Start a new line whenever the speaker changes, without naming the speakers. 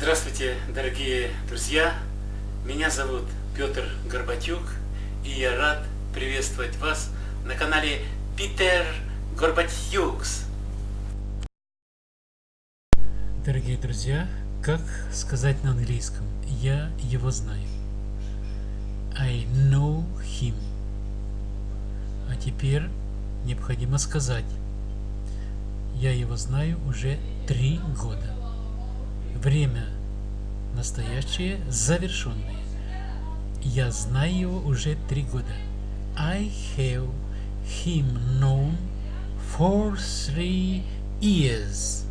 Здравствуйте, дорогие друзья! Меня зовут Петр Горбатюк, и я рад приветствовать вас на канале Питер Горбатюкс. Дорогие друзья, как сказать на английском? Я его знаю. I know him. А теперь необходимо сказать. Я его знаю уже три года. Время настоящее, завершенное. Я знаю его уже три года. I have him known for three years.